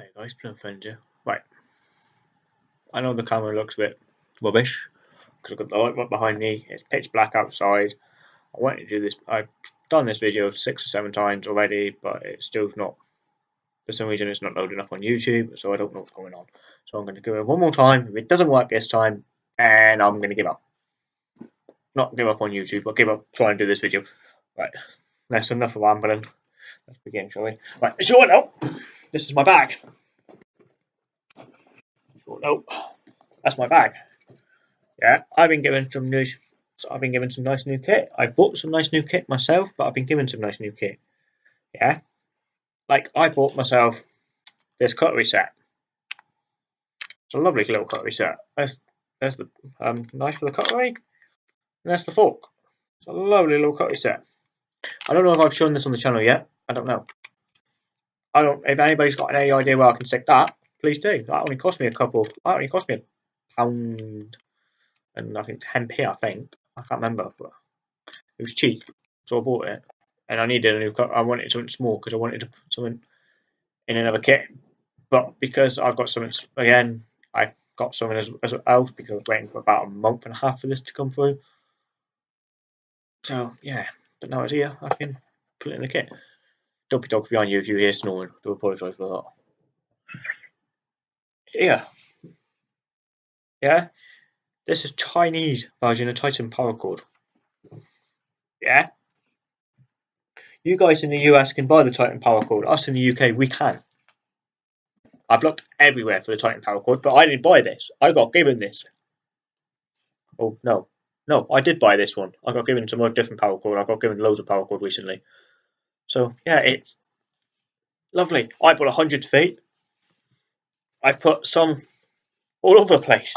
Hi guys, Friend here. Right. I know the camera looks a bit rubbish because I've got the light right behind me. It's pitch black outside. I wanted to do this. I've done this video six or seven times already, but it's still not. For some reason, it's not loading up on YouTube, so I don't know what's going on. So I'm going to go it one more time. If it doesn't work this time, and I'm going to give up. Not give up on YouTube, but give up trying to do this video. Right. That's enough of rambling. Let's begin, shall we? Right. Short note. This is my bag. Short note. That's my bag. Yeah, I've been given some new. I've been given some nice new kit. I bought some nice new kit myself, but I've been given some nice new kit. Yeah, like I bought myself this cutlery set. It's a lovely little cutlery set. There's there's the um, knife for the cutlery, and there's the fork. It's a lovely little cutlery set. I don't know if I've shown this on the channel yet. I don't know. I don't. If anybody's got any idea where I can stick that, please do. That only cost me a couple. That only cost me a pound and I think 10p. I think I can't remember, but it was cheap, so I bought it. And I needed a new. I wanted something small because I wanted to put something in another kit. But because I've got something again, I got something as, as else because I was waiting for about a month and a half for this to come through. So yeah, but now it's here. I can put it in the kit. Dopey dog behind you if you hear snoring. Do apologise for that. Yeah. Yeah. This is Chinese version of Titan Paracord. Yeah. You guys in the US can buy the Titan Paracord. Us in the UK, we can. I've looked everywhere for the Titan Paracord, but I didn't buy this. I got given this. Oh no, no, I did buy this one. I got given some different cord. I got given loads of paracord recently. So yeah, it's lovely. I bought hundred feet. I put some all over the place.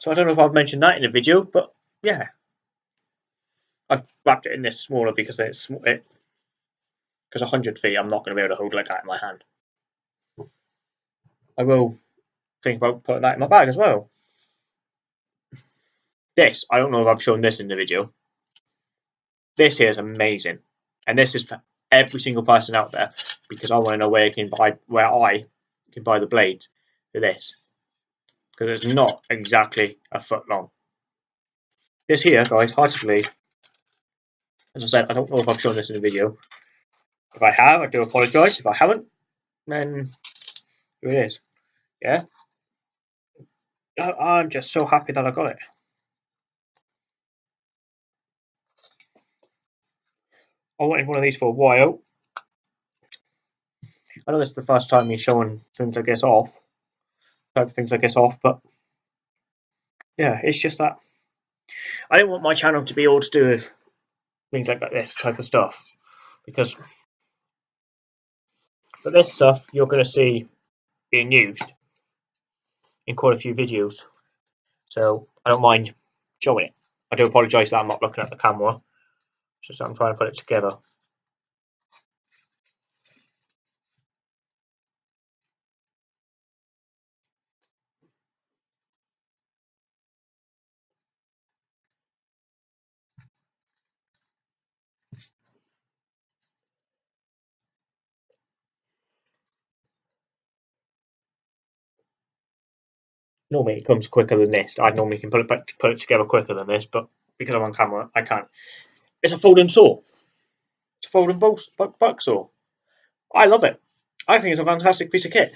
So I don't know if I've mentioned that in the video, but yeah. I've wrapped it in this smaller because it's it because 100 feet I'm not going to be able to hold like that in my hand. I will think about putting that in my bag as well. This, I don't know if I've shown this in the video. This here is amazing. And this is for every single person out there because I want to know where you can buy where I can buy the blades for this. Because it's not exactly a foot long. This here, guys, hard to believe. As I said, I don't know if I've shown this in the video. If I have, I do apologise. If I haven't, then here it is. Yeah. I'm just so happy that I got it. I wanted one of these for a while. I know this is the first time me showing things I guess off, type of things I guess off, but yeah, it's just that I don't want my channel to be all to do with things like this type of stuff because for this stuff you're going to see being used in quite a few videos, so I don't mind showing it. I do apologise that I'm not looking at the camera. Just I'm trying to put it together. Normally it comes quicker than this. I normally can put it put it together quicker than this, but because I'm on camera, I can't. It's a folding saw. It's a folding buck, buck saw. I love it. I think it's a fantastic piece of kit.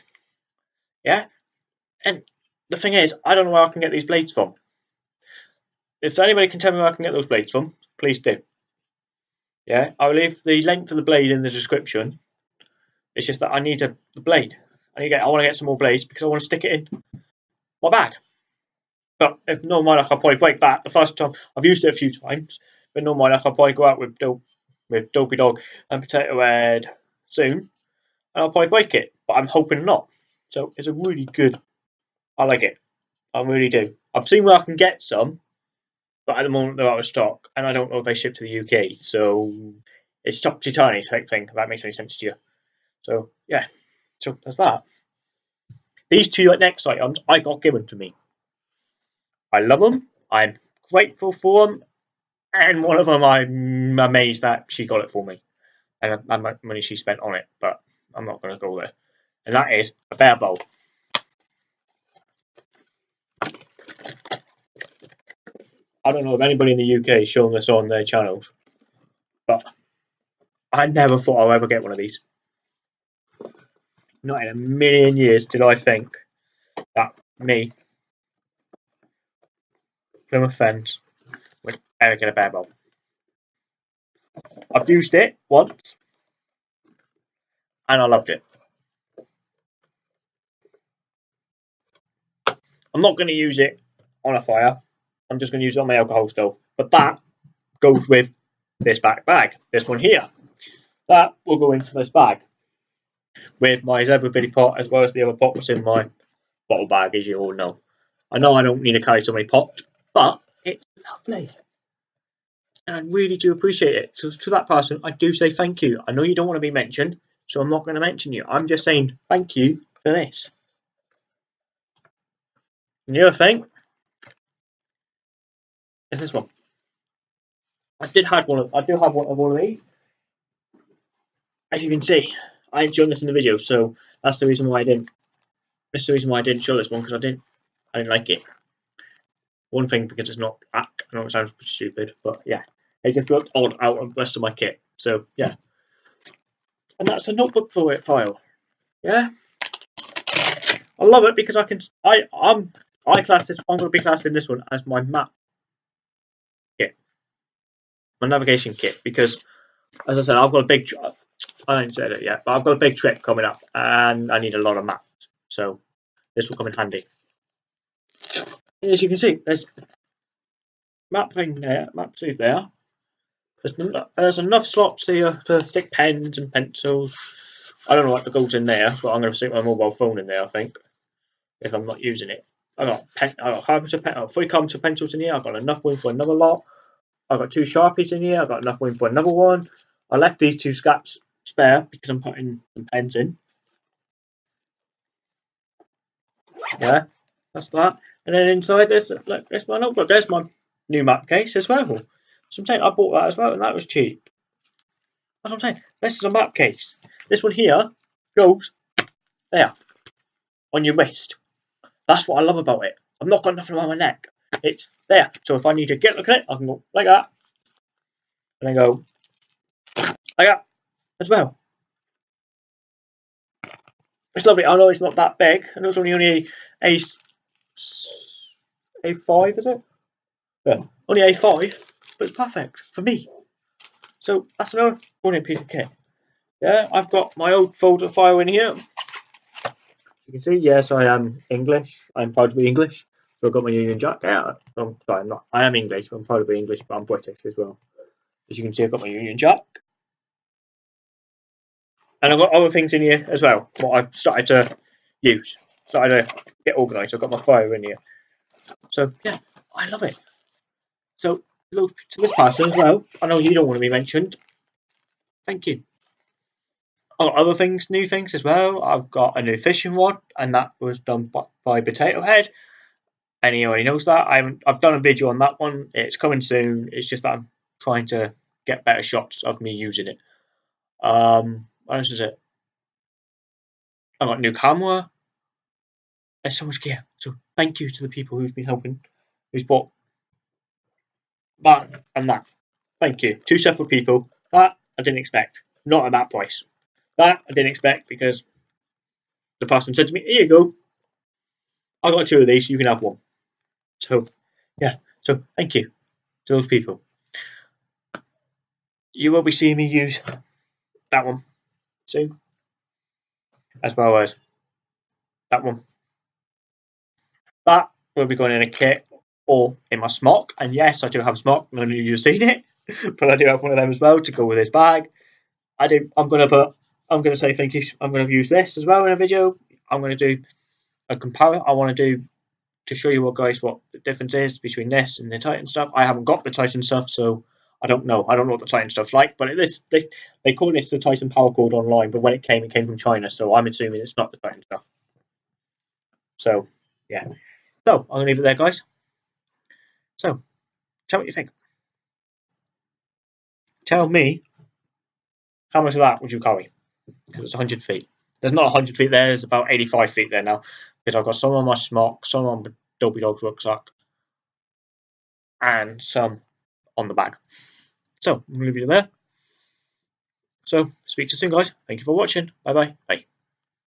Yeah? And the thing is, I don't know where I can get these blades from. If anybody can tell me where I can get those blades from, please do. Yeah, I'll leave the length of the blade in the description. It's just that I need a blade. I need get, I want to get some more blades because I want to stick it in my bag. But if no mind, I can probably break that. The first time I've used it a few times, but no mind, I can probably go out with dope, with Dopey Dog and Potato Head soon, and I'll probably break it. But I'm hoping not. So it's a really good. I like it. I really do. I've seen where I can get some, but at the moment they're out of stock, and I don't know if they ship to the UK. So it's topsy tiny type thing. If that makes any sense to you. So yeah. So that's that. These two next items I got given to me. I love them. I'm grateful for them. And one of them I'm amazed that she got it for me. And how money she spent on it. But I'm not going to go there. and that is a bear bowl. I don't know if anybody in the UK is showing this on their channels, but I never thought I'd ever get one of these. Not in a million years did I think that me, Plymouth Fens, would ever get a bear bowl. I've used it once, and I loved it. I'm not going to use it on a fire. I'm just going to use it on my alcohol stove. But that goes with this back bag, this one here. That will go into this bag with my zebra billy pot as well as the other pot that's in my bottle bag, as you all know. I know I don't need to carry so many pots, but it's lovely. And I really do appreciate it. So to that person, I do say thank you. I know you don't want to be mentioned, so I'm not going to mention you. I'm just saying thank you for this. And the other thing is this one. I did have one of I do have one of one of these. As you can see, I ain't shown this in the video, so that's the reason why I didn't. That's the reason why I didn't show this one because I didn't. I didn't like it. One thing because it's not. Black. I know it sounds stupid, but yeah, it just looked odd out of the rest of my kit. So yeah, and that's a notebook for it file. Yeah, I love it because I can. I I'm I class this. I'm going to be classing this one as my map kit, my navigation kit because, as I said, I've got a big. I haven't said it yet, but I've got a big trip coming up, and I need a lot of maps. So this will come in handy. As you can see, there's map thing there, map two there. There's, there's enough slots here to stick pens and pencils. I don't know what goes in there, but I'm going to stick my mobile phone in there, I think, if I'm not using it. I've got pen, I've got of pen, oh, three comes of pencils in here. I've got enough room for another lot. I've got two sharpies in here. I've got enough room for another one. I left these two scraps spare because I'm putting some pens in. Yeah, that's that. And then inside this, look, there's my notebook. There's my new map case as well. So I'm saying I bought that as well, and that was cheap. That's what I'm saying. This is a map case. This one here goes there on your wrist. That's what I love about it. I've not got nothing around my neck. It's there. So if I need to get look at it, I can go like that. And then go like that as well. It's lovely. I know it's not that big. and it's only only a a five, is it? Yeah. Only a five, but it's perfect for me. So that's another brilliant piece of kit. Yeah, I've got my old folder file in here. You can see, yes, I am English. I'm proud to be English. So I've got my Union Jack. Yeah, I'm sorry, I'm not. I am English. I'm proud to be English, but I'm British as well. As you can see, I've got my Union Jack. And I've got other things in here as well, what I've started to use. Started to get organised. I've got my fire in here. So, yeah, I love it. So, look to this person as well. I know you don't want to be mentioned. Thank you other things, new things as well. I've got a new fishing rod, and that was done by, Potato Head. Anyone knows that. I I've done a video on that one. It's coming soon. It's just that I'm trying to get better shots of me using it. Um, what else is it? I got new camera. There's so much gear. So thank you to the people who've been helping, who's bought that and that. Thank you. Two separate people. That I didn't expect. Not at that price. That I didn't expect because the person said to me, Here you go. I got two of these, you can have one. So, yeah, so thank you to those people. You will be seeing me use that one soon, as well as that one. That will be going in a kit or in my smock. And yes, I do have a smock. None of you have seen it, but I do have one of them as well to go with this bag. I do. I'm to put I'm to say thank you. I'm to use this as well in a video. I'm to do a compare. I want to do to show you what guys what the difference is between this and the Titan stuff. I haven't got the Titan stuff, so I don't know. I don't know what the Titan stuff's like, but this they they call this the Titan Paracord online. But when it came, it came from China, so I'm assuming it's not the Titan stuff. So yeah. So I'm gonna leave it there, guys. So tell me what you think. Tell me how much of that would you carry? because it's 100 feet. There's not 100 feet there, there's about 85 feet there now. Because I've got some on my smock, some on the Dopey Dog's rucksack, and some on the bag. So, I'm going to leave you there. So, speak to you soon, guys. Thank you for watching. Bye-bye. Bye.